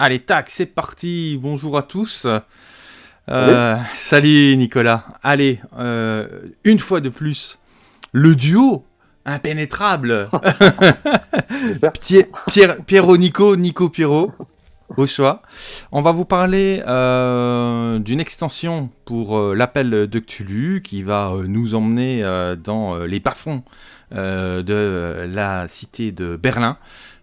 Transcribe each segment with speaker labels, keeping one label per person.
Speaker 1: Allez, tac, c'est parti. Bonjour à tous. Euh, salut Nicolas. Allez, euh, une fois de plus, le duo impénétrable. Pierre, Pierre, Pierrot Nico, Nico Pierrot. Au choix. On va vous parler euh, d'une extension pour l'appel de Cthulhu qui va nous emmener dans les bas-fonds de la cité de Berlin.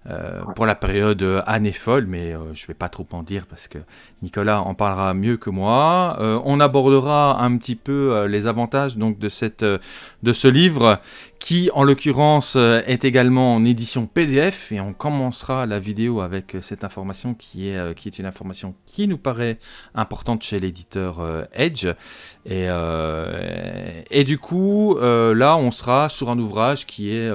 Speaker 1: Euh, pour la période année folle, mais euh, je ne vais pas trop en dire parce que Nicolas en parlera mieux que moi. Euh, on abordera un petit peu les avantages donc de, cette, de ce livre qui en l'occurrence euh, est également en édition PDF et on commencera la vidéo avec euh, cette information qui est, euh, qui est une information qui nous paraît importante chez l'éditeur Edge. Et, et, du coup là on sera sur un ouvrage qui est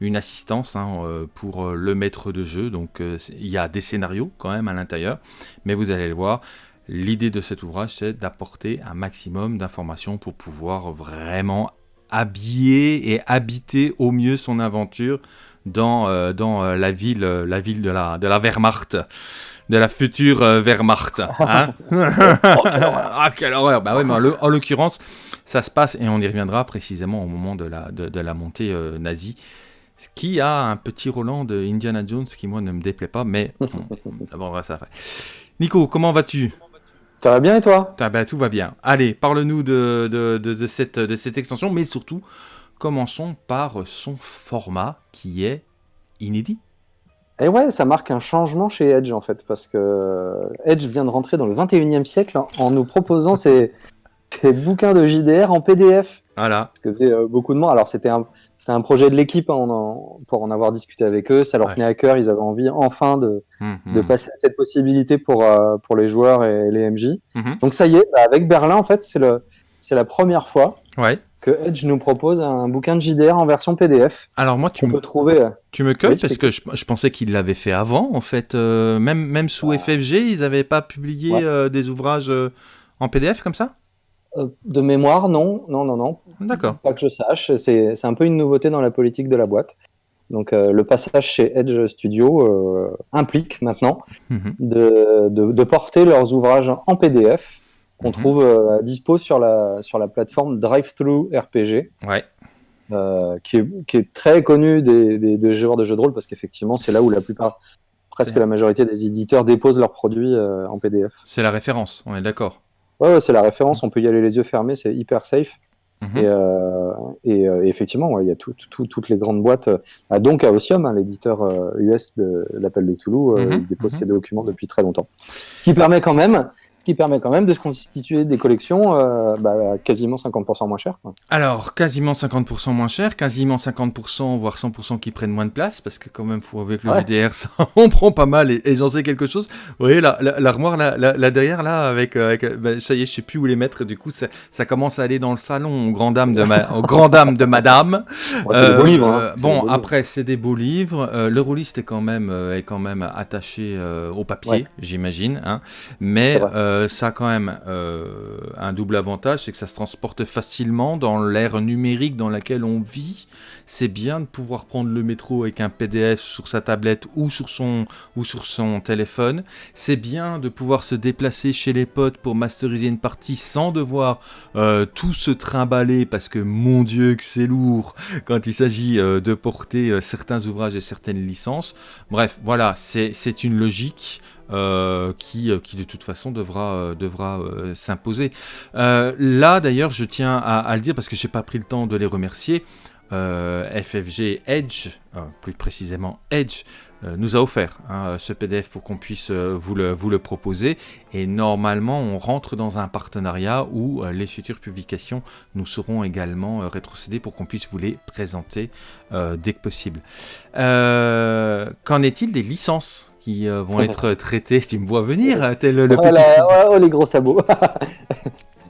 Speaker 1: une assistance hein, pour le maître de jeu. Donc il y a des scénarios quand même à l'intérieur. Mais vous allez le voir L'idée de cet ouvrage, c'est d'apporter un maximum d'informations pour pouvoir vraiment habiller et habiter au mieux son aventure dans, euh, dans euh, la ville, euh, la ville de la, de la Wehrmacht de la future Wehrmacht. Hein ah, quelle horreur Bah ouais, mais en l'occurrence, ça se passe, et on y reviendra précisément au moment de la, de, la montée nazie, ce qui a un petit Roland de Indiana Jones qui, moi, ne me déplaît pas, mais on abordera ça après. Nico, comment vas-tu?
Speaker 2: Ça va bien et toi?
Speaker 1: Ah bah, Tout va bien. Allez, parle-nous de, de, de, cette, de cette extension, mais surtout, commençons par son format qui est inédit.
Speaker 2: Et ouais, ça marque un changement chez Edge en fait, parce que Edge vient de rentrer dans le 21e siècle en nous proposant ces bouquins de JDR en PDF.
Speaker 1: Voilà.
Speaker 2: Parce que faisait euh, beaucoup de monde. Alors c'était un, c'était un projet de l'équipe hein, pour en avoir discuté avec eux. Ça leur tenait à cœur. Ils avaient envie enfin de, hum, de hum. passer cette possibilité pour, euh, pour les joueurs et les MJ. Hum, Donc ça y est, bah, avec Berlin, en fait, c'est, le, c'est la première fois
Speaker 1: ouais.
Speaker 2: que Edge nous propose un bouquin de JDR en version PDF.
Speaker 1: Alors moi, tu me, trouver, euh, tu me cueilles parce que je, pensais qu'ils l'avaient fait avant. En fait, euh, même, même sous ah. FFG, ils n'avaient pas publié des ouvrages en PDF comme ça?
Speaker 2: Euh, de mémoire, non, non, non, non.
Speaker 1: D'accord.
Speaker 2: Pas que je sache. C'est un peu une nouveauté dans la politique de la boîte. Donc euh, le passage chez Edge Studio euh, implique maintenant mhm. de, de, porter leurs ouvrages en PDF qu'on mhm. trouve à dispo sur la, sur la plateforme DriveThru RPG.
Speaker 1: Ouais.
Speaker 2: qui, est, qui, est, très connu des, des, joueurs de jeux de rôle parce qu'effectivement c'est là où la plupart, presque la majorité des éditeurs déposent leurs produits en PDF.
Speaker 1: C'est la référence, on est d'accord.
Speaker 2: Ouais, c'est la référence, on peut y aller les yeux fermés, c'est hyper safe. Mhm. Et, euh, euh, et, effectivement, il y a toutes les grandes boîtes. Ah, donc, à Ossium, hein, l'éditeur US euh, de l'appel de Toulouse, mhm. il dépose mhm. ses documents depuis très longtemps. Ce qui permet quand même qui permet quand même de se constituer des collections euh, bah, quasiment 50% moins chères.
Speaker 1: Alors, quasiment 50% moins cher, quasiment 50%, voire 100% qui prennent moins de place, parce que quand même, faut, avec le JDR, ça, on prend pas mal, et, j'en sais quelque chose. Vous voyez, l'armoire là, là, derrière, là, avec, euh, avec bah, ça y est, je sais plus où les mettre, du coup, ça, ça commence à aller dans le salon aux grand dames de, ma, aux grand dames de madame.
Speaker 2: c'est des beaux livres. Hein.
Speaker 1: Bon, après, c'est des beaux livres. Euh, le rouliste est quand même, est quand même attaché au papier, j'imagine, hein. mais... Euh, ça a quand même euh, un double avantage, c'est que ça se transporte facilement dans l'ère numérique dans laquelle on vit. C'est bien de pouvoir prendre le métro avec un PDF sur sa tablette ou sur son, ou sur son téléphone. C'est bien de pouvoir se déplacer chez les potes pour masteriser une partie sans devoir euh, tout se trimballer parce que mon dieu que c'est lourd quand il s'agit de porter certains ouvrages et certaines licences. Bref, voilà, c'est une logique. Euh, qui, euh, qui de toute façon devra, euh, devra s'imposer. là d'ailleurs je tiens à, le dire parce que j'ai pas pris le temps de les remercier. FFG Edge, plus précisément Edge, nous a offert hein, ce PDF pour qu'on puisse vous, le, vous le proposer. Et normalement, on rentre dans un partenariat où les futures publications nous seront également rétrocédées pour qu'on puisse vous les présenter dès que possible. Qu'en est-il des licences qui euh, vont être traités. Tu me vois venir, tel le, petit...
Speaker 2: oh, les gros sabots.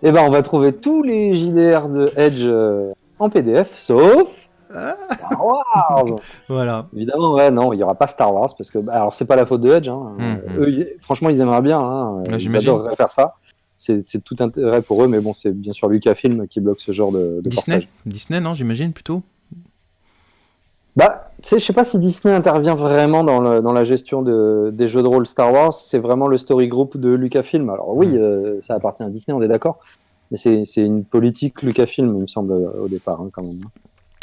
Speaker 2: Eh ben, on va trouver tous les JDR de Edge euh, en PDF, sauf Star Wars.
Speaker 1: voilà.
Speaker 2: Évidemment, ouais, non, il y aura pas Star Wars parce que, bah, alors, c'est pas la faute de Edge. Hein. Hum, hum. Eux, franchement, ils aimeraient bien. Hein. Ils adoreraient faire ça. C'est tout intérêt pour eux, mais bon, c'est bien sûr Lucasfilm qui bloque ce genre de, de
Speaker 1: Disney? Disney, non, j'imagine plutôt
Speaker 2: Bah, tu sais, je sais pas si Disney intervient vraiment dans, le, dans la gestion de, des jeux de rôle Star Wars. C'est vraiment le story group de Lucasfilm. Alors oui, euh, ça appartient à Disney, on est d'accord. Mais c'est une politique Lucasfilm, il me semble, au départ, hein, quand même.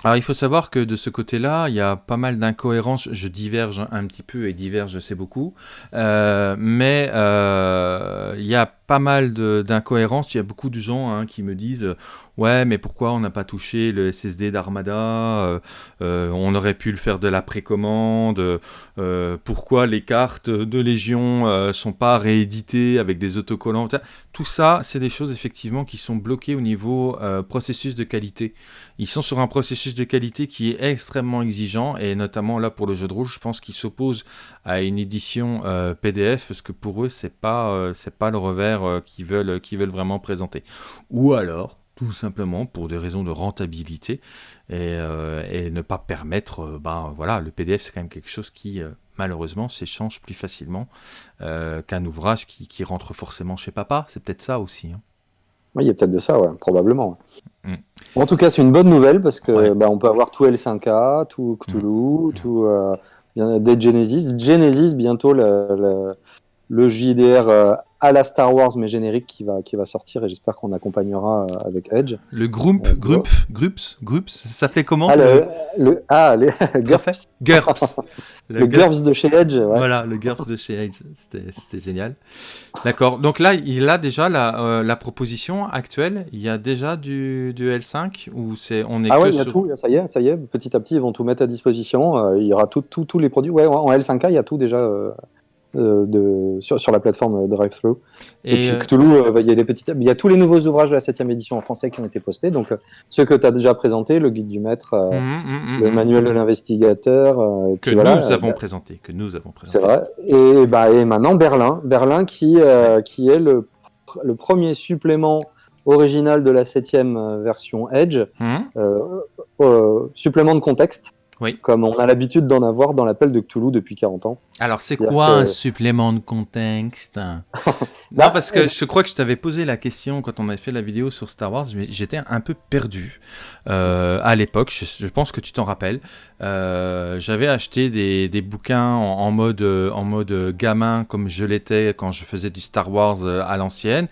Speaker 1: Alors il faut savoir que de ce côté-là, il y a pas mal d'incohérences. Je diverge un petit peu et diverge, c'est beaucoup. Euh, mais euh, il y a pas mal d'incohérences. Il y a beaucoup de gens hein, qui me disent Ouais, mais pourquoi on n'a pas touché le SSD d'Armada euh, On aurait pu le faire de la précommande. Pourquoi les cartes de Légion sont pas rééditées avec des autocollants Tout ça, c'est des choses effectivement qui sont bloquées au niveau processus de qualité. Ils sont sur un processus de qualité qui est extrêmement exigeant et notamment là pour le jeu de rouge, je pense qu'ils s'opposent à une édition PDF parce que pour eux, c'est pas c'est pas le revers qu'ils veulent qu'ils veulent vraiment présenter. Ou alors tout simplement pour des raisons de rentabilité et, euh, ne pas permettre, euh, ben voilà, le PDF c'est quand même quelque chose qui euh, malheureusement s'échange plus facilement qu'un ouvrage qui, rentre forcément chez papa, c'est peut-être ça aussi. Hein.
Speaker 2: Oui, il y a peut-être de ça, ouais, probablement. Mm. En tout cas, c'est une bonne nouvelle parce que ben, on peut avoir tout L5A, tout Cthulhu, mm. tout des Genesis. Genesis, bientôt le, le JDR à la Star Wars mais générique qui va, qui va sortir et j'espère qu'on accompagnera euh, avec Edge.
Speaker 1: Le Grump, euh, Grump, Grups, Grups, ça s'appelait comment
Speaker 2: Ah, le, le, ah, les GURPS.
Speaker 1: GURPS.
Speaker 2: le, GURPS de chez Edge. Ouais.
Speaker 1: Voilà, le GURPS de chez Edge, c'était génial. D'accord, donc là, il a déjà la, euh, la, proposition actuelle, il y a déjà du, du L5 ou c'est on est
Speaker 2: Ah ouais, il y a tout, ça y est, ça y est, petit à petit, ils vont tout mettre à disposition, il y aura tous tout, les produits. Ouais, en L5K, il y a tout déjà euh, de, sur, sur, la plateforme DriveThru. Et, puis euh, Cthulhu, euh, il y a des petites, il y a tous les nouveaux ouvrages de la 7 édition en français qui ont été postés. Donc ceux que tu as déjà présentés, le guide du maître, mmh, mmh, mmh, le manuel de l'investigateur,
Speaker 1: que nous avons présenté, que nous avons présenté.
Speaker 2: C'est vrai. Et, bah, et maintenant Berlin, Berlin qui qui est le, le premier supplément original de la septième version Edge, supplément de contexte
Speaker 1: oui.
Speaker 2: Comme on a l'habitude d'en avoir dans l'appel de Cthulhu depuis 40 ans.
Speaker 1: Alors, c'est quoi un supplément de contexte? Non, parce que je crois que je t'avais posé la question quand on avait fait la vidéo sur Star Wars. J'étais un peu perdu euh, à l'époque. Je, pense que tu t'en rappelles. Euh, j'avais acheté des, des bouquins en, mode, en mode gamin, comme je l'étais quand je faisais du Star Wars euh, à l'ancienne.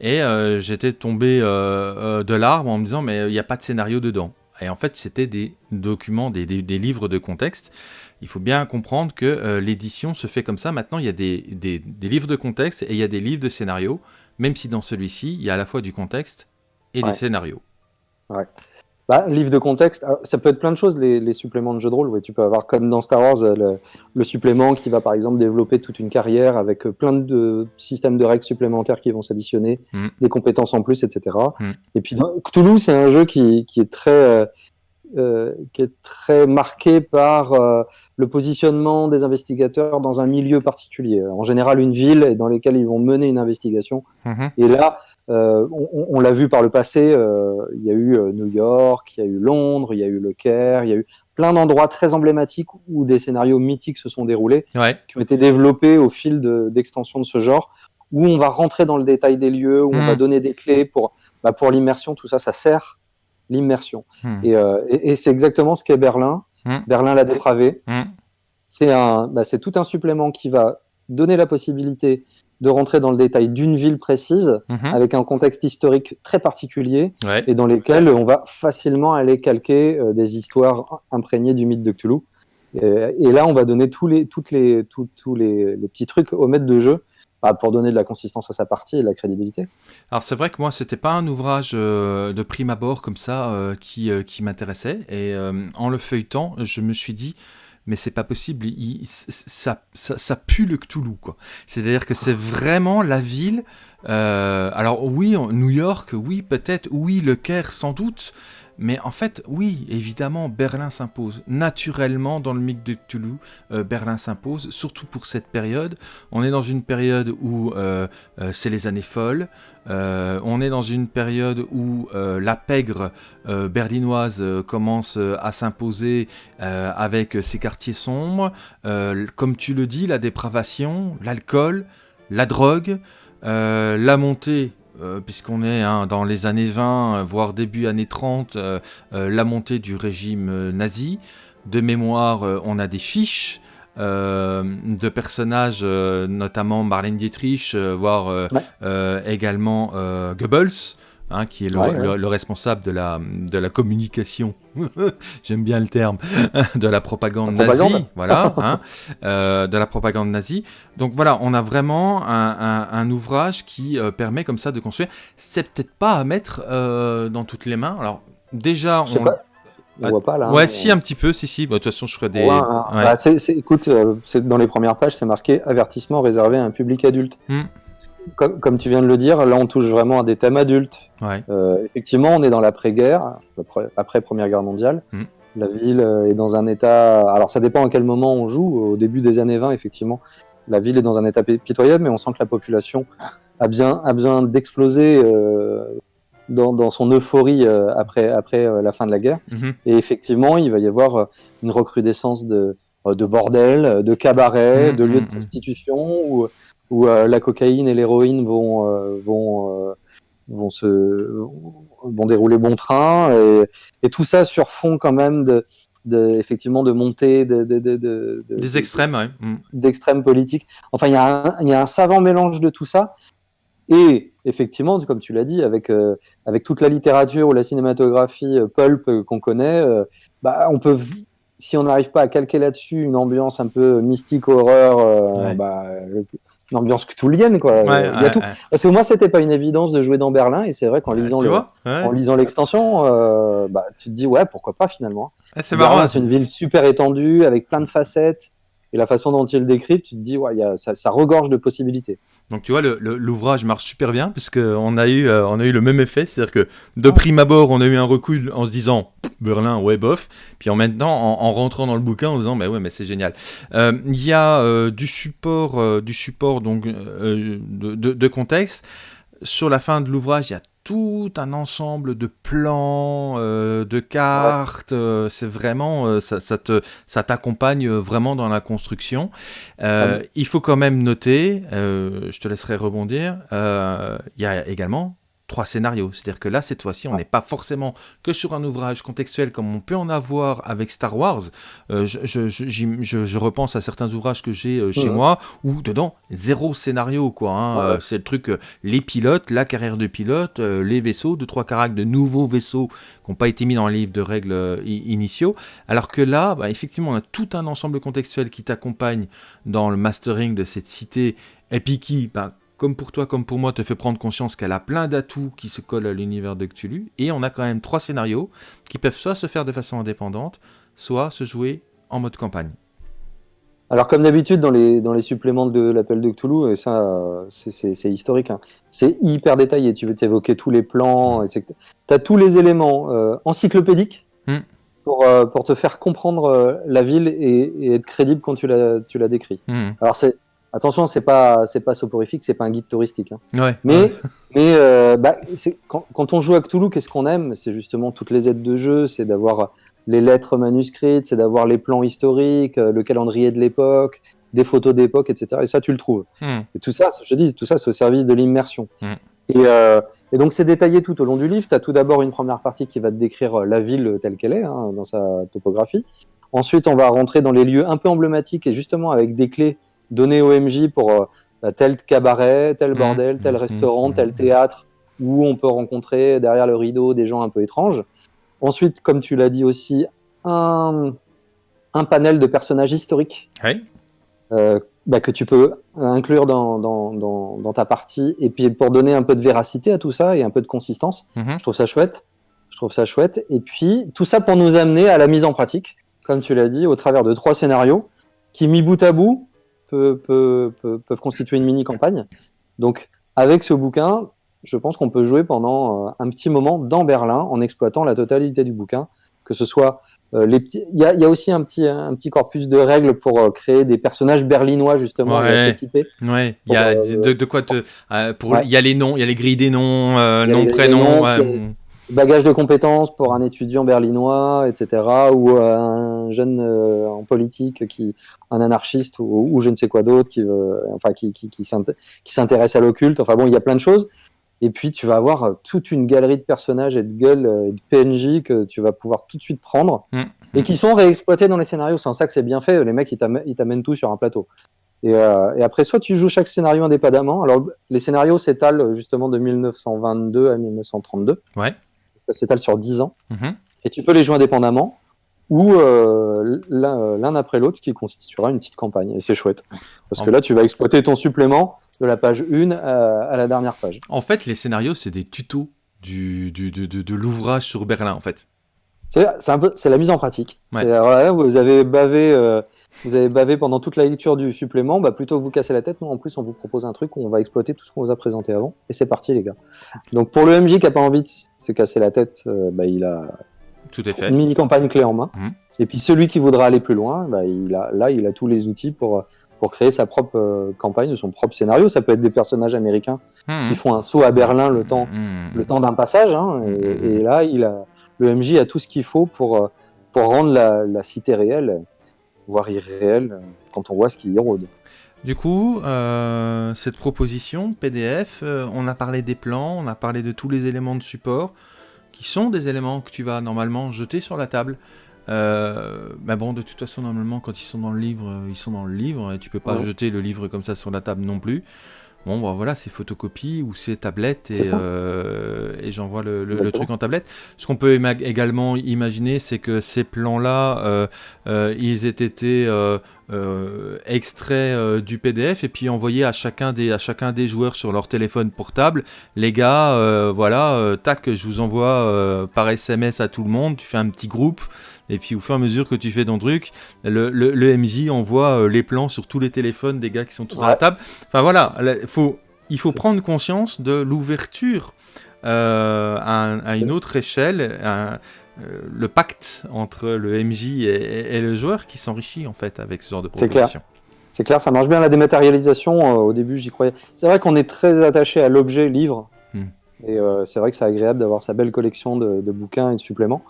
Speaker 1: Et j'étais tombé de l'arbre en me disant, mais il n'y a pas de scénario dedans. Et en fait, c'était des documents, des, livres de contexte. Il faut bien comprendre que euh, l'édition se fait comme ça. Maintenant, il y a des, livres de contexte et il y a des livres de scénario, même si dans celui-ci, il y a à la fois du contexte et des scénarios.
Speaker 2: Ouais. Bah, livre de contexte, ah, ça peut être plein de choses, les, suppléments de jeux de rôle. Ouais, tu peux avoir, comme dans Star Wars, le, supplément qui va par exemple développer toute une carrière avec euh, plein de systèmes de règles supplémentaires qui vont s'additionner, mm. des compétences en plus, etc. Mm. Et puis Cthulhu, c'est un jeu qui, est très, euh, euh, qui est très marqué par le positionnement des investigateurs dans un milieu particulier. En général, une ville dans laquelle ils vont mener une investigation. Mm-hmm. Et là, euh, on, l'a vu par le passé, euh, il y a eu euh, New York, il y a eu Londres, il y a eu Le Caire, il y a eu plein d'endroits très emblématiques où des scénarios mythiques se sont déroulés, qui ont été développés au fil d'extension de, ce genre, où on va rentrer dans le détail des lieux, où on va hmm. donner des clés pour, bah, pour l'immersion, tout ça, ça sert l'immersion. Hmm. Et, c'est exactement ce qu'est Berlin. Hmm. Berlin l'a dépravé. C'est bah, tout un supplément qui va donner la possibilité de rentrer dans le détail d'une ville précise, mhm. avec un contexte historique très particulier, et dans lesquels on va facilement aller calquer euh, des histoires imprégnées du mythe de Cthulhu. Et, là, on va donner tous les, toutes les, tous les, petits trucs au maître de jeu bah, pour donner de la consistance à sa partie et de la crédibilité.
Speaker 1: Alors c'est vrai que moi, c'était pas un ouvrage euh, de prime abord comme ça euh, qui, qui m'intéressait, et en le feuilletant, je me suis dit mais c'est pas possible. ça, ça, pue le Cthulhu, quoi. C'est-à-dire que c'est vraiment la ville. Euh, alors oui, New York, oui, peut-être, oui, le Caire, sans doute. Mais en fait, oui, évidemment, Berlin s'impose. Naturellement, dans le mythe de Toulouse, euh, Berlin s'impose, surtout pour cette période. On est dans une période où euh, euh, c'est les années folles. on est dans une période où la pègre berlinoise commence à s'imposer avec ses quartiers sombres. comme tu le dis, la dépravation, l'alcool, la drogue, la montée euh, puisqu'on est hein, dans les années 20, voire début années 30, euh, euh, la montée du régime nazi. de mémoire, on a des fiches. de personnages, notamment Marlène Dietrich, voire également Goebbels, Hein, qui est le, responsable de la, de la communication, j'aime bien le terme, de la propagande nazie, voilà, hein, euh, de la propagande nazie. Donc voilà, on a vraiment un, ouvrage qui euh, permet comme ça de construire. C'est peut-être pas à mettre euh, dans toutes les mains. Alors déjà,
Speaker 2: on... Pas. On voit pas là.
Speaker 1: Ouais, si un petit peu, si si. Bah, de toute façon, je ferai des.
Speaker 2: Bah, écoute, dans les premières pages, c'est marqué avertissement réservé à un public adulte. Hmm comme, tu viens de le dire, là on touche vraiment à des thèmes adultes. Euh, effectivement, on est dans l'après-guerre, après, Première Guerre mondiale. Mm. La ville euh, est dans un état. Alors ça dépend à quel moment on joue. Au début des années 20, effectivement, la ville est dans un état pitoyable, mais on sent que la population a, bien, a besoin d'exploser euh, dans, son euphorie après, après la fin de la guerre. Mm-hmm. Et effectivement, il va y avoir une recrudescence de, de bordel, de cabarets, mm, de lieux de mm, prostitution. Ou, où euh, la cocaïne et l'héroïne vont, euh, vont, euh, vont, se, vont dérouler bon train, et, tout ça sur fond quand même de, de, effectivement de montée de, de,
Speaker 1: des extrêmes, ouais.
Speaker 2: Mm. d'extrêmes politiques. Enfin, il y, a un, y a un savant mélange de tout ça. Et effectivement, comme tu l'as dit, avec, avec toute la littérature ou la cinématographie pulp qu'on connaît, bah, on peut, si on n'arrive pas à calquer là-dessus une ambiance un peu mystique, horreur, bah, une ambiance cthulhienne quoi. il y a tout. Parce que moi c'était pas une évidence de jouer dans Berlin et c'est vrai qu'en lisant le, en lisant l'extension, euh, bah, tu te dis ouais pourquoi pas finalement.
Speaker 1: c'est marrant.
Speaker 2: C'est une ville super étendue avec plein de facettes et la façon dont ils le décrivent, tu te dis ouais y a, ça, ça regorge de possibilités.
Speaker 1: Donc tu vois, l'ouvrage marche super bien parce qu'on a eu, euh, on a eu le même effet, c'est-à-dire que de prime abord, on a eu un recul en se disant Berlin, ouais bof, puis en maintenant, en, rentrant dans le bouquin, en disant bah ouais, mais c'est génial. Euh, il y a euh, du support, du support donc de, de, contexte. Sur la fin de l'ouvrage, il y a tout un ensemble de plans, euh, de cartes. Euh, c'est vraiment, euh, ça, ça, te, ça t'accompagne vraiment dans la construction. Ah il faut quand même noter, je te laisserai rebondir, il y a également trois scénarios. C'est-à-dire que là, cette fois-ci, on n'est pas forcément que sur un ouvrage contextuel comme on peut en avoir avec Star Wars. Euh, je, je, repense à certains ouvrages que j'ai euh, chez moi où dedans, zéro scénario. quoi. Hein. Euh, c'est le truc, les pilotes, la carrière de pilote, les vaisseaux, deux, trois caractères de nouveaux vaisseaux qui n'ont pas été mis dans le livre de règles initiaux. Alors que là, bah, effectivement, on a tout un ensemble contextuel qui t'accompagne dans le mastering de cette cité et puis qui, bah, comme pour toi, comme pour moi, te fait prendre conscience qu'elle a plein d'atouts qui se collent à l'univers de Cthulhu. Et on a quand même trois scénarios qui peuvent soit se faire de façon indépendante, soit se jouer en mode campagne.
Speaker 2: Alors comme d'habitude dans les, dans les suppléments de l'appel de Cthulhu, et ça c'est historique, hein, c'est hyper détaillé, tu veux t'évoquer tous les plans, tu as tous les éléments euh, encyclopédiques pour, euh, pour, te faire comprendre euh, la ville et, être crédible quand tu la, tu la décris. Hmm. Alors c'est Attention, c'est pas c'est pas soporifique, c'est pas un guide touristique.
Speaker 1: Hein.
Speaker 2: mais mais euh, bah, quand, quand, on joue à Cthulhu, qu'est-ce qu'on aime? C'est justement toutes les aides de jeu, c'est d'avoir les lettres manuscrites, c'est d'avoir les plans historiques, euh, le calendrier de l'époque, des photos d'époque, etc. Et ça, tu le trouves. Hmm. Et tout ça, je dis, tout ça, c'est au service de l'immersion. Hmm. Et, euh, et, donc, c'est détaillé tout au long du livre. Tu as tout d'abord une première partie qui va te décrire la ville telle qu'elle est, hein, dans sa topographie. Ensuite, on va rentrer dans les lieux un peu emblématiques et justement avec des clés donner au MJ pour euh, bah, tel cabaret, tel mmh. bordel, tel mmh. restaurant, mmh. tel théâtre, où on peut rencontrer derrière le rideau des gens un peu étranges. Ensuite, comme tu l'as dit aussi, un, un panel de personnages historiques euh, bah, que tu peux inclure dans, dans, dans, ta partie. Et puis pour donner un peu de véracité à tout ça et un peu de consistance, je trouve ça chouette. Je trouve ça chouette. Et puis tout ça pour nous amener à la mise en pratique, comme tu l'as dit, au travers de trois scénarios qui, mis bout à bout, peuvent, constituer une mini-campagne. Donc, avec ce bouquin, je pense qu'on peut jouer pendant euh, un petit moment dans Berlin en exploitant la totalité du bouquin, que ce soit euh, les petits. Il y a, aussi un petit, un petit corpus de règles pour euh, créer des personnages berlinois justement
Speaker 1: ouais. typés. Ouais. Il y a de, quoi te. pour il y a les noms, il y a les grilles des noms, noms, prénoms
Speaker 2: bagage de compétences pour un étudiant berlinois, etc., ou euh, un jeune euh, en politique, qui, un anarchiste ou, je ne sais quoi d'autre, qui, veut, enfin, qui, qui, qui s'intéresse à l'occulte. Enfin bon, il y a plein de choses. Et puis, tu vas avoir toute une galerie de personnages et de gueules et de PNJ que tu vas pouvoir tout de suite prendre
Speaker 1: Mm.
Speaker 2: et qui sont réexploités dans les scénarios. C'est en ça que c'est bien fait. Les mecs, ils t'amè- ils t'amènent tout sur un plateau. Et, euh, et après, soit tu joues chaque scénario indépendamment. Alors, les scénarios s'étalent euh, justement de 1922 à 1932.
Speaker 1: Ouais.
Speaker 2: Ça s'étale sur 10 ans.
Speaker 1: Mhm.
Speaker 2: Et tu peux les jouer indépendamment ou euh, l'un après l'autre, ce qui constituera une petite campagne. Et c'est chouette. Parce que là, tu vas exploiter ton supplément de la page 1 à, à la dernière page.
Speaker 1: En fait, les scénarios, c'est des tutos du, du- de, de- de l'ouvrage sur Berlin, en fait.
Speaker 2: C'est la mise en pratique.
Speaker 1: Ouais.
Speaker 2: Là, vous avez bavé, euh, vous avez bavé pendant toute la lecture du supplément. Bah, plutôt que vous casser la tête, nous en plus on vous propose un truc où on va exploiter tout ce qu'on vous a présenté avant. Et c'est parti les gars. Donc pour le MJ qui a pas envie de se casser la tête, euh, bah, il a
Speaker 1: Tout est fait.
Speaker 2: une mini campagne clé en main.
Speaker 1: Mhm.
Speaker 2: Et puis celui qui voudra aller plus loin, bah, il a, là il a tous les outils pour pour créer sa propre euh, campagne, son propre scénario. Ça peut être des personnages américains
Speaker 1: Mhm.
Speaker 2: qui font un saut à Berlin le temps le temps d'un passage. hein, et, et là, il a, le MJ a tout ce qu'il faut pour, euh, pour rendre la, la cité réelle, voire irréelle, euh, quand on voit ce qui y rôde.
Speaker 1: Du coup, euh, cette proposition PDF, euh, on a parlé des plans, on a parlé de tous les éléments de support, qui sont des éléments que tu vas normalement jeter sur la table. Euh, mais bon, de toute façon, normalement, quand ils sont dans le livre, ils sont dans le livre, et tu peux pas
Speaker 2: Ouais.
Speaker 1: jeter le livre comme ça sur la table non plus. Bon, bah voilà, c'est photocopie ou c'est tablette et, euh, et j'envoie le, le- le
Speaker 2: Exactement.
Speaker 1: truc en tablette. Ce qu'on peut également imaginer, c'est que ces plans-là, euh, euh, ils aient été euh, extraits euh, du PDF et puis envoyés à chacun des, à chacun des joueurs sur leur téléphone portable. Les gars, euh, voilà, tac, je vous envoie par SMS à tout le monde, tu fais un petit groupe. Et puis au fur et à mesure que tu fais ton truc, le, le, le MJ envoie euh, les plans sur tous les téléphones des gars qui sont tous à la
Speaker 2: Ouais.
Speaker 1: table. Enfin voilà, là, faut, il faut prendre conscience de l'ouverture euh, à, un- à une autre échelle, le pacte entre le MJ et, le joueur qui s'enrichit en fait avec ce genre de
Speaker 2: clair.
Speaker 1: proposition.
Speaker 2: C'est clair, ça marche bien la dématérialisation. euh, au début, j'y croyais. C'est vrai qu'on est très attaché à l'objet livre.
Speaker 1: Hmm.
Speaker 2: Et euh, c'est vrai que c'est agréable d'avoir sa belle collection de, de bouquins et de suppléments.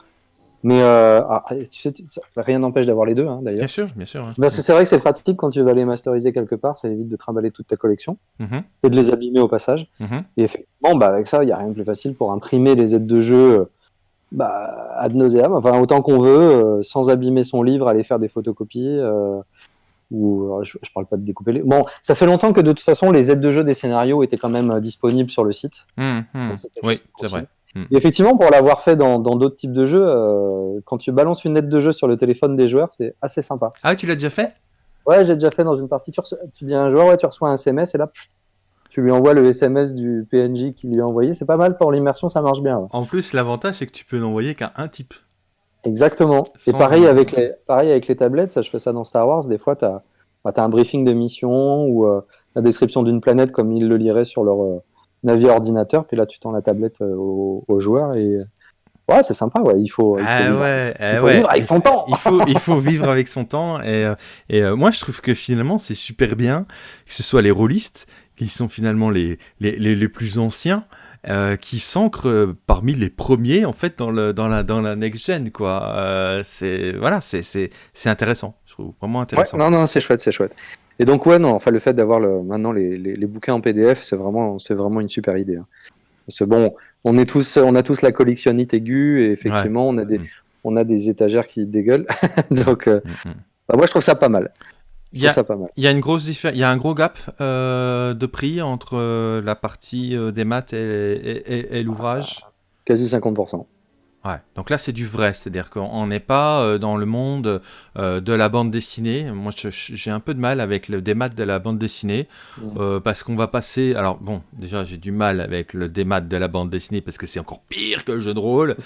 Speaker 2: Mais euh, ah, tu sais, rien n'empêche d'avoir les deux, hein, d'ailleurs.
Speaker 1: Bien sûr, bien sûr. hein.
Speaker 2: Parce que c'est vrai que c'est pratique quand tu vas les masteriser quelque part, ça évite de trimballer toute ta collection
Speaker 1: Mhm,
Speaker 2: et de les abîmer au passage.
Speaker 1: mhm.
Speaker 2: Et effectivement, bah, avec ça, il n'y a rien de plus facile pour imprimer les aides de jeu euh, bah, ad nauseam, enfin autant qu'on veut, euh, sans abîmer son livre, aller faire des photocopies. euh, ou alors, je, je parle pas de découper les. Bon, ça fait longtemps que de toute façon, les aides de jeu des scénarios étaient quand même euh, disponibles sur le site. Donc, c'était
Speaker 1: Oui, c'est vrai.
Speaker 2: Et effectivement, pour l'avoir fait dans d'autres types de jeux, euh, quand tu balances une aide de jeu sur le téléphone des joueurs, c'est assez sympa.
Speaker 1: Ah, tu l'as déjà fait?
Speaker 2: Ouais, j'ai déjà fait dans une partie. Tu, dis à un joueur, ouais, tu reçois un SMS et là, pff, tu lui envoies le SMS du PNJ qui lui a envoyé. C'est pas mal pour l'immersion, ça marche bien. ouais.
Speaker 1: En plus, l'avantage, c'est que tu peux n'envoyer qu'à un type.
Speaker 2: Exactement. Et pareil avec, les, pareil avec les tablettes, ça, je fais ça dans Star Wars. Des fois, tu as, un briefing de mission ou euh, la description d'une planète comme ils le liraient sur leur euh, navier ordinateur. Puis là, tu tends la tablette euh, au, au joueur et. Ouais, c'est sympa, ouais. Il faut, il faut,
Speaker 1: Ah
Speaker 2: vivre,
Speaker 1: ouais,
Speaker 2: il
Speaker 1: ah
Speaker 2: faut
Speaker 1: ouais.
Speaker 2: vivre avec son temps.
Speaker 1: il faut, il faut vivre avec son temps. Et, euh, et euh, moi, je trouve que finalement, c'est super bien que ce soit les rôlistes, qui sont finalement les, les, les, les plus anciens, euh, qui s'ancrent euh, parmi les premiers, en fait, dans, le, dans, la, dans la next-gen, quoi. Euh, c'est, voilà, c'est, c'est, c'est intéressant. Je trouve vraiment
Speaker 2: Ouais,
Speaker 1: intéressant.
Speaker 2: non, non, c'est chouette, c'est chouette. Et donc, ouais, non, enfin, le fait d'avoir le, maintenant les, les, les bouquins en PDF, c'est vraiment, c'est vraiment une super idée. hein. C'est bon, on, est tous, on a tous la collectionnite aiguë et effectivement, on, a des,
Speaker 1: Mhm.
Speaker 2: on a des étagères qui dégueulent. donc, euh,
Speaker 1: Mhm.
Speaker 2: bah, moi, je trouve ça pas mal.
Speaker 1: Il y a, il y une grosse diffé- il y a un gros gap euh, de prix entre euh, la partie euh, des maths et, et- et- et l'ouvrage?
Speaker 2: Quasi 50%.
Speaker 1: Ouais, donc là c'est du vrai, c'est-à-dire qu'on n'est pas euh, dans le monde euh, de la bande dessinée. Moi j'ai un peu de mal avec le démat de la bande dessinée
Speaker 2: Mhm.
Speaker 1: euh, parce qu'on va passer. Alors bon, déjà j'ai du mal avec le démat de la bande dessinée parce que c'est encore pire que le jeu de rôle.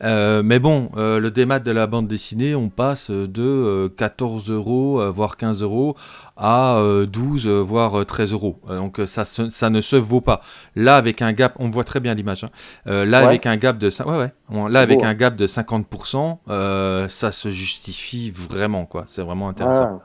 Speaker 1: Mais bon, le démat de la bande dessinée, on passe de euh, 14 euros voire 15 euros à euh, 12 euh, voire euh, 13 euros. Euh, Donc euh, ça, se- ça ne se vaut pas. Là avec un gap, on voit très bien l'image. hein. Euh, là
Speaker 2: Ouais.
Speaker 1: avec un gap de ouais ouais, On- là avec
Speaker 2: beau, hein.
Speaker 1: un gap de 50%, euh, ça se justifie vraiment quoi. C'est vraiment intéressant.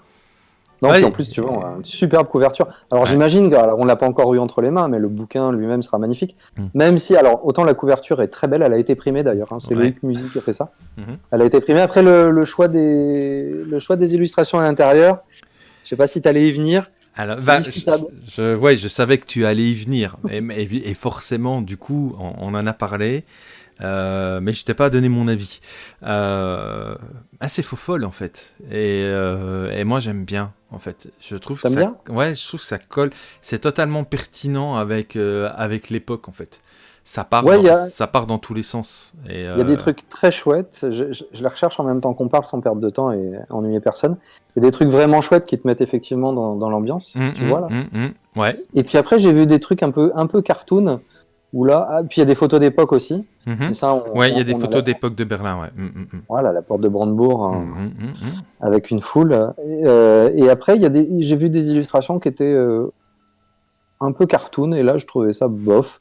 Speaker 2: Non, puis en plus, tu vois, une superbe couverture. Alors j'imagine, on l'a pas encore eu entre les mains, mais le bouquin lui-même sera magnifique.
Speaker 1: Mm.
Speaker 2: Même si, alors, autant la couverture est très belle, elle a été primée d'ailleurs, hein, c'est
Speaker 1: Ouais.
Speaker 2: Loïc Musique qui a fait ça.
Speaker 1: Mhm.
Speaker 2: Elle a été primée. Après, le, le choix, des, le choix des illustrations à l'intérieur, je sais pas si tu allais y venir.
Speaker 1: Alors, je, je, je savais que tu allais y venir. et, forcément, du coup, on, en a parlé. Euh, mais je t'ai pas donné mon avis. Euh, assez faux folle en fait. Et, euh, et moi j'aime bien en fait. Je trouve que ça, ouais, je trouve que ça colle. C'est totalement pertinent avec avec l'époque en fait. Ça part, dans, ça part dans tous les sens.
Speaker 2: Il y a des trucs très chouettes. Je, je, les recherche en même temps qu'on parle sans perdre de temps et ennuyer personne. Il y a des trucs vraiment chouettes qui te mettent effectivement dans, dans l'ambiance.
Speaker 1: Mmh,
Speaker 2: tu vois là.
Speaker 1: Mmh, mmh, ouais.
Speaker 2: Et puis après j'ai vu des trucs un peu un peu cartoon là, ah, puis il y a des photos d'époque aussi.
Speaker 1: Ça, ouais, il y a des photos d'époque de Berlin, ouais.
Speaker 2: Voilà, la porte de Brandebourg hein, avec une foule. Et, euh, et après, il y a des, j'ai vu des illustrations qui étaient euh, un peu cartoon, et là, je trouvais ça bof.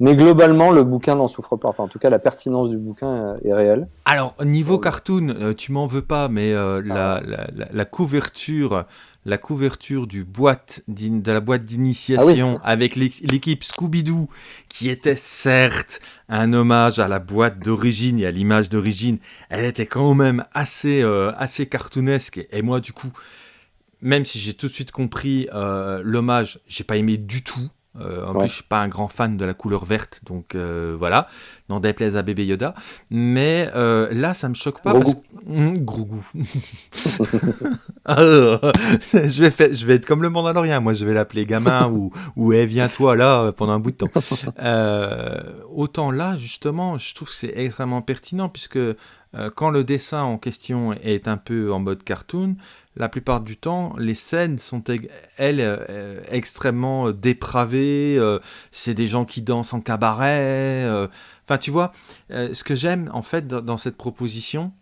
Speaker 2: Mais globalement, le bouquin n'en souffre pas. Enfin, en tout cas, la pertinence du bouquin est réelle.
Speaker 1: Alors, niveau cartoon, euh, tu m'en veux pas, mais la, la, la, la, couverture la couverture du boîte de la boîte d'initiation ah avec l'équipe Scooby-Doo, qui était certes un hommage à la boîte d'origine et à l'image d'origine, elle était quand même assez, euh, assez cartoonesque. Et, moi, du coup, même si j'ai tout de suite compris euh, l'hommage, j'ai pas aimé du tout. Euh, en plus, je suis pas un grand fan de la couleur verte, donc euh, voilà, n'en déplaise à bébé Yoda. Mais euh, là, ça me choque pas.
Speaker 2: Gros
Speaker 1: parce...
Speaker 2: goût.
Speaker 1: Mmh, je, vais faire, je vais être comme le Mandalorien, moi je vais l'appeler gamin ou, ou hey, viens-toi là pendant un bout de temps. autant là, justement, je trouve que c'est extrêmement pertinent puisque quand le dessin en question est un peu en mode cartoon, la plupart du temps, les scènes sont, elles, euh, extrêmement euh, dépravées. Euh, c'est des gens qui dansent en cabaret. Enfin, tu vois, ce que j'aime, en fait, dans, cette proposition,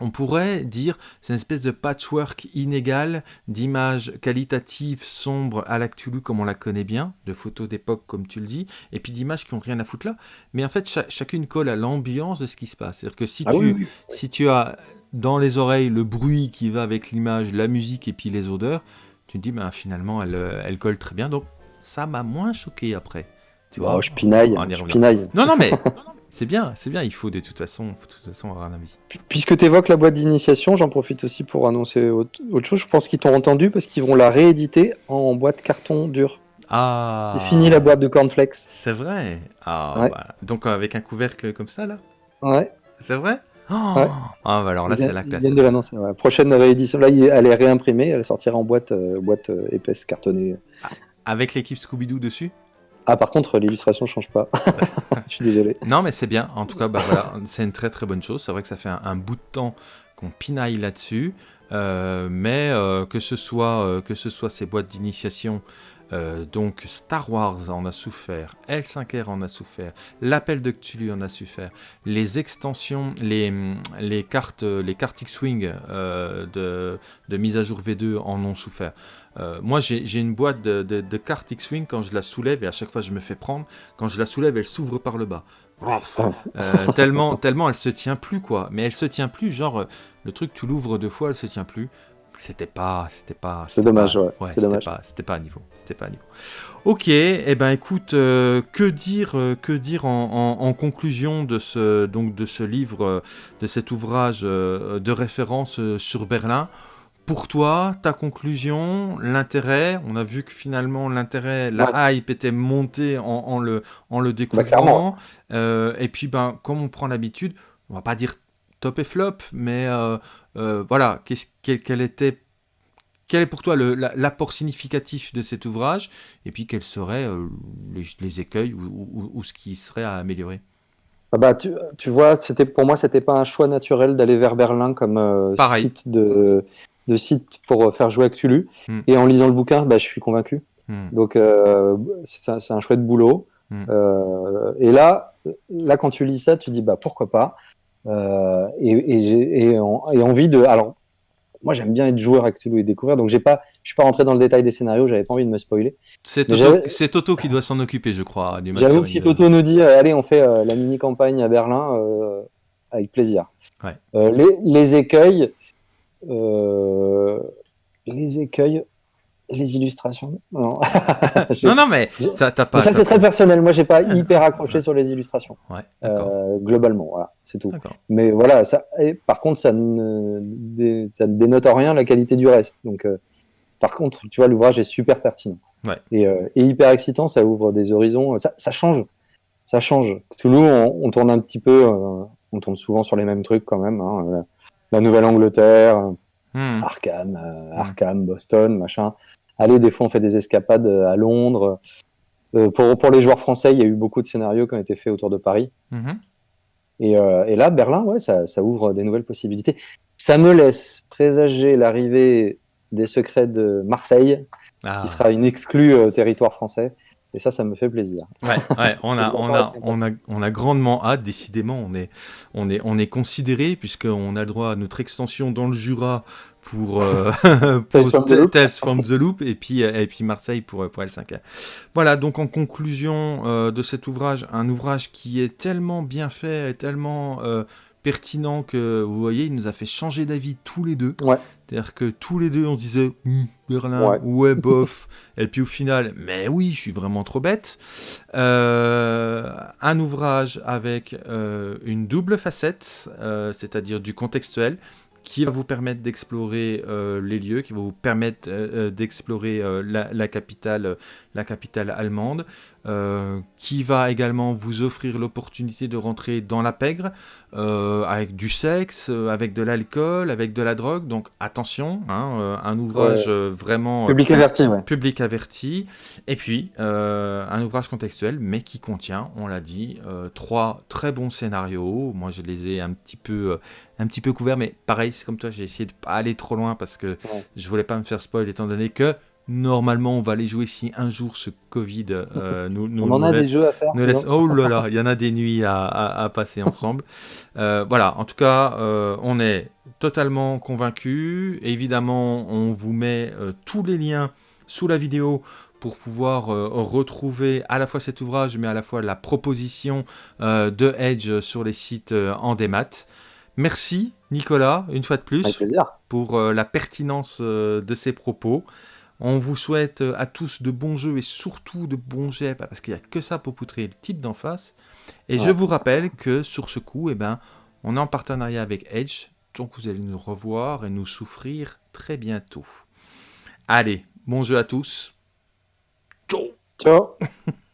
Speaker 1: on pourrait dire c'est une espèce de patchwork inégal d'images qualitatives sombres à l'actulu comme on la connaît bien, de photos d'époque comme tu le dis, et puis d'images qui ont rien à foutre là. Mais en fait, chacune colle à l'ambiance de ce qui se passe. C'est-à-dire que si,
Speaker 2: ah
Speaker 1: tu, si tu as dans les oreilles le bruit qui va avec l'image, la musique et puis les odeurs, tu te dis ben, finalement elle, euh, elle colle très bien. Donc ça m'a moins choqué après.
Speaker 2: Tu vois, oh, je pinaille, je pinaille.
Speaker 1: Non, non, mais c'est bien, c'est bien. Il faut de toute façon, de toute façon avoir un avis.
Speaker 2: Puisque tu évoques la boîte d'initiation, j'en profite aussi pour annoncer autre, chose. Je pense qu'ils t'ont entendu parce qu'ils vont la rééditer en boîte carton dur.
Speaker 1: Ah.
Speaker 2: C'est fini la boîte de cornflakes.
Speaker 1: C'est vrai. Ah, bah, donc avec un couvercle comme ça là?
Speaker 2: Ouais.
Speaker 1: C'est vrai? Oh ah, bah alors là, c'est la classe.
Speaker 2: de l'annoncer. Prochaine réédition, là, elle est réimprimée, elle sortira en boîte, euh, boîte euh, épaisse cartonnée.
Speaker 1: Ah, avec l'équipe Scooby-Doo dessus?
Speaker 2: Ah, par contre, l'illustration change pas. Je suis désolé.
Speaker 1: Non, mais c'est bien. En tout cas, bah, voilà, c'est une très très bonne chose. C'est vrai que ça fait un, bout de temps qu'on pinaille là-dessus. Euh, mais que, ce soit, que ce soit ces boîtes d'initiation euh, donc Star Wars en a souffert, L5R en a souffert, l'appel de Cthulhu en a souffert, les extensions, les, les cartes, les cartes X-Wing euh, de, de, mise à jour V2 en ont souffert. Euh, moi j'ai une boîte de, de, cartes X-Wing quand je la soulève et à chaque fois je me fais prendre, quand je la soulève elle s'ouvre par le bas. tellement, tellement elle se tient plus quoi, mais elle se tient plus genre le truc tu l'ouvres deux fois elle se tient plus c'était pas c'était pas
Speaker 2: c'est dommage ouais,
Speaker 1: c'était pas c'était pas à niveau c'était pas à niveau. Ok et eh ben écoute euh, que dire euh, que dire en, en, conclusion de ce donc de ce livre euh, de cet ouvrage de référence sur Berlin? Pour toi ta conclusion l'intérêt on a vu que finalement l'intérêt la hype était montée en, en le en le bah, découvrant et puis ben comme on prend l'habitude on va pas dire top et flop mais euh, voilà, quel, était quel est pour toi l'apport significatif de cet ouvrage et puis quels seraient euh, les, écueils ou, ce qui serait à améliorer?
Speaker 2: Ah bah, tu, vois, c'était pour moi, c'était pas un choix naturel d'aller vers Berlin comme euh, site de, de, site pour faire jouer Cthulhu. Hmm. Et en lisant le bouquin, bah, je suis convaincu. Hmm. Donc, c'est un, un, chouette boulot. Hmm. et là, là, quand tu lis ça, tu dis bah pourquoi pas? Euh, et, et, envie de. Alors, moi, j'aime bien être joueur avec et découvrir, donc j'ai pas, je suis pas rentré dans le détail des scénarios, j'avais pas envie de me spoiler.
Speaker 1: C'est Toto, Toto, qui doit s'en occuper, je crois.
Speaker 2: J'avoue que si Toto nous dit, euh, allez, on fait euh, la mini campagne à Berlin, avec plaisir. les, les, écueils, les écueils, les illustrations
Speaker 1: Non, non, mais ça, pas.
Speaker 2: ça, c'est très personnel. Moi, j'ai pas hyper accroché sur les illustrations. Ouais, euh, globalement, voilà, c'est tout. Mais voilà, ça, par contre, ça ne, ça ne dénote en rien la qualité du reste. Donc, euh, par contre, tu vois, l'ouvrage est super pertinent. Et, hyper excitant, ça ouvre des horizons, ça, change. Ça change. Toulouse, on, on, tourne un petit peu, on tourne souvent sur les mêmes trucs quand même. Hein, la Nouvelle-Angleterre, hmm. Arkham, Arkham, Boston, machin. Allez, des fois, on fait des escapades à Londres. pour, pour les joueurs français, il y a eu beaucoup de scénarios qui ont été faits autour de Paris. Hmm. Euh, et, là, Berlin, ouais, ça, ouvre des nouvelles possibilités. Ça me laisse présager l'arrivée des secrets de Marseille, ah. qui sera une exclue euh, territoire français. Et ça, ça me fait plaisir.
Speaker 1: Ouais, on, a, on, a, on, a, on a grandement hâte, décidément. On est, on est, on est considéré, puisqu'on a le droit à notre extension dans le Jura pour, euh, Tales from the Loop et puis, euh, et puis Marseille pour, pour L5. Voilà, donc en conclusion euh, de cet ouvrage, un ouvrage qui est tellement bien fait, tellement pertinent que vous voyez, il nous a fait changer d'avis tous les deux. C'est-à-dire que tous les deux, on se disait hum, Berlin, ouais. bof. et puis au final, mais oui, je suis vraiment trop bête. un ouvrage avec une double facette, c'est-à-dire du contextuel, qui va vous permettre d'explorer euh, les lieux, qui va vous permettre euh, euh, d'explorer la, capitale, la capitale allemande, qui va également vous offrir l'opportunité de rentrer dans la pègre avec du sexe, avec de l'alcool, avec de la drogue. Donc attention, hein, un ouvrage vraiment
Speaker 2: public averti,
Speaker 1: public averti. Et puis un ouvrage contextuel, mais qui contient, on l'a dit, trois très bons scénarios. Moi, je les ai un petit peu un petit peu couverts, mais pareil, c'est comme toi, j'ai essayé de pas aller trop loin parce que je voulais pas me faire spoil étant donné que normalement on va aller jouer si un jour ce Covid euh, nous, nous,
Speaker 2: on en a des jeux à faire.
Speaker 1: oh là là, il y en a des nuits à, passer ensemble. Euh, voilà, en tout cas, euh, on est totalement convaincu. Évidemment, on vous met tous les liens sous la vidéo pour pouvoir retrouver à la fois cet ouvrage, mais à la fois la proposition de Edge sur les sites en démat. Merci Nicolas, une fois de plus, pour euh, la pertinence euh, de ces propos. On vous souhaite euh, à tous de bons jeux et surtout de bons jets, parce qu'il n'y a que ça pour poutrer le type d'en face. Et je vous rappelle que sur ce coup, eh ben, on est en partenariat avec Edge, donc vous allez nous revoir et nous souffrir très bientôt. Allez, bon jeu à tous. Ciao
Speaker 2: Ciao